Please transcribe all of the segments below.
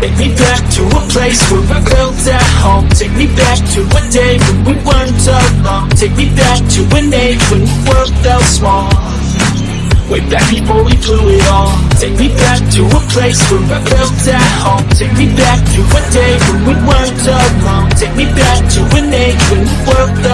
Take me back to a place where I felt at home. Take me back to a day when we weren't alone. Take me back to an age when the world felt small. Way back before we blew it all. Take me back to a place where I felt at home. Take me back to a day when we weren't alone. Take me back to an age when the world felt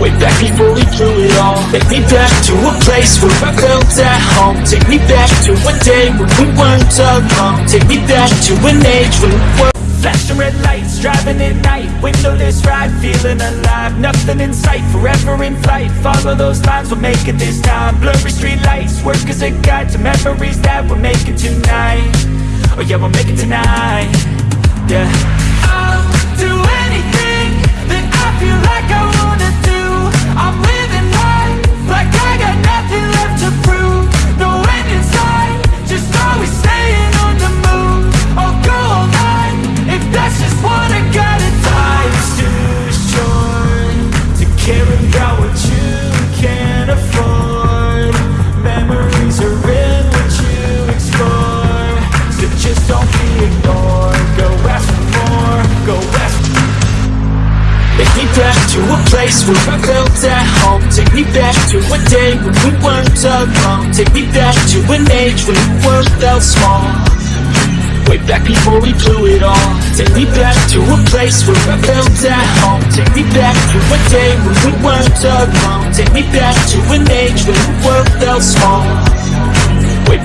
Way back before we blew it all. Take me back to a place where I felt at home. Take me back to a day when we weren't alone. Take me back to an age when the world Flashing red lights, driving at night. Windowless ride, feeling alive. Nothing in sight, forever in flight. Follow those lines, we'll make it this time. Blurry street lights, work as a guide To memories that we're making tonight. Oh yeah, we'll make it tonight. Yeah to a place where I felt at home. Take me back to a day when we weren't alone. Take me back to an age when the world felt small. Way back before we blew it all. Take me back to a place where I felt at home. Take me back to a day when we weren't alone. Take me back to an age when the world felt small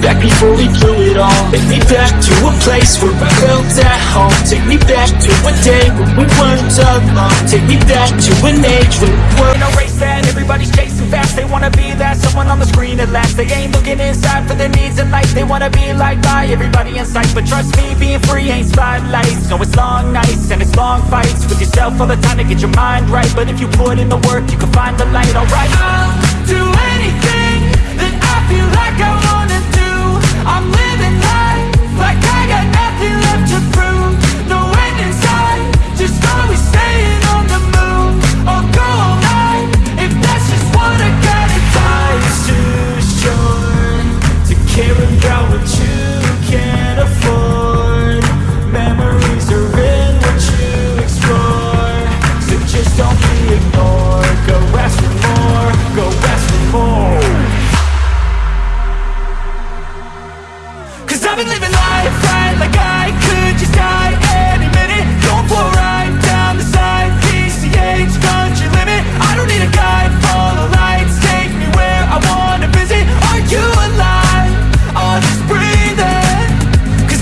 back before we blew it all. Take me back to a place where I felt at home. Take me back to a day when we weren't alone. Take me back to an age when the world in a race that everybody's chasing fast. They wanna be that someone on the screen at last. They ain't looking inside for their needs in life. They wanna be liked by everybody in sight. But trust me, being free ain't spotlights. No, it's long nights and it's long fights. With yourself all the time to get your mind right. But if you put in the work, you can find the light, alright. I'll do anything that I feel like I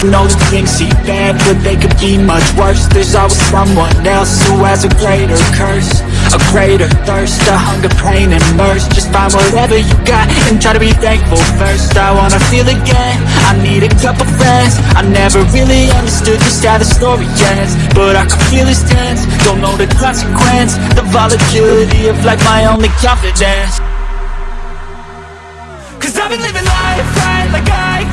knows things seem bad, but they could be much worse. There's always someone else who has a greater curse A greater thirst, a hunger, pain, and mercy. Just find whatever you got and try to be thankful first. I wanna feel again, I need a couple friends. I never really understood just how the story ends But I can feel his tense, don't know the consequence The volatility of like my only confidence. Cause I've been living life right like I